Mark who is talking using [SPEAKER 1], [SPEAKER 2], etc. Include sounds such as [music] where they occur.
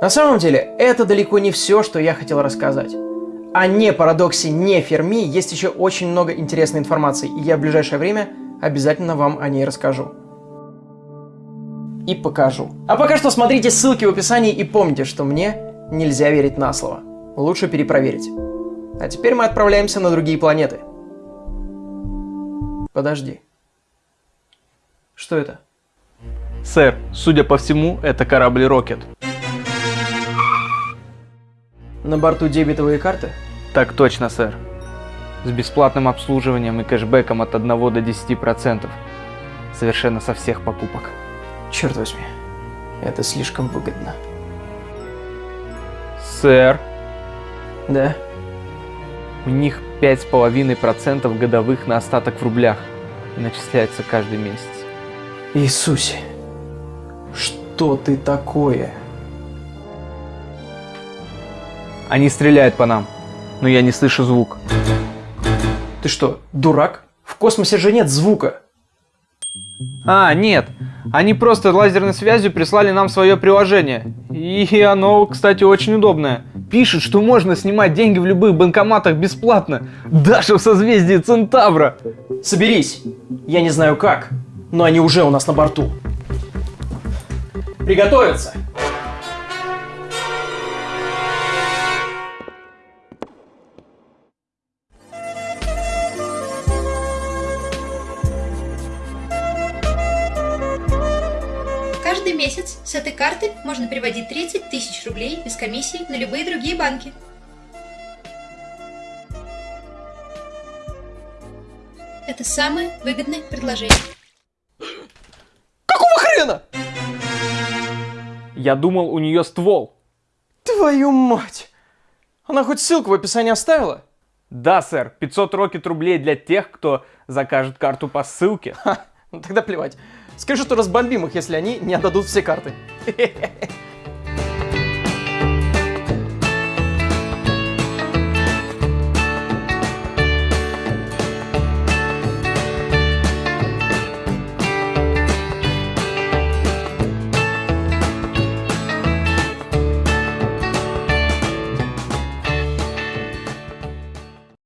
[SPEAKER 1] На самом деле, это далеко не все, что я хотел рассказать. О не парадоксе, не Ферми есть еще очень много интересной информации, и я в ближайшее время обязательно вам о ней расскажу. И покажу. А пока что смотрите ссылки в описании и помните, что мне нельзя верить на слово. Лучше перепроверить. А теперь мы отправляемся на другие планеты. Подожди. Что это?
[SPEAKER 2] Сэр, судя по всему, это корабль Рокет.
[SPEAKER 1] На борту дебетовые карты?
[SPEAKER 2] Так точно, сэр. С бесплатным обслуживанием и кэшбэком от 1 до 10%. Совершенно со всех покупок.
[SPEAKER 1] Черт возьми, это слишком выгодно.
[SPEAKER 2] Сэр,
[SPEAKER 1] Да?
[SPEAKER 2] у них 5,5% годовых на остаток в рублях. И начисляется каждый месяц.
[SPEAKER 1] Иисусе, что ты такое?
[SPEAKER 2] Они стреляют по нам, но я не слышу звук.
[SPEAKER 1] Ты что, дурак? В космосе же нет звука.
[SPEAKER 2] А, нет. Они просто лазерной связью прислали нам свое приложение. И оно, кстати, очень удобное. Пишет, что можно снимать деньги в любых банкоматах бесплатно. Даже в созвездии Центавра.
[SPEAKER 1] Соберись. Я не знаю как, но они уже у нас на борту. Приготовиться.
[SPEAKER 3] Каждый месяц с этой карты можно переводить 30 тысяч рублей без комиссии на любые другие банки. Это самое выгодное предложение.
[SPEAKER 1] Какого хрена?
[SPEAKER 2] Я думал, у нее ствол.
[SPEAKER 1] Твою мать! Она хоть ссылку в описании оставила?
[SPEAKER 2] Да, сэр, 500 рокет рублей для тех, кто закажет карту по ссылке.
[SPEAKER 1] Ха, ну тогда плевать. Скажи, что разбомбим их, если они не отдадут все карты. [laughs]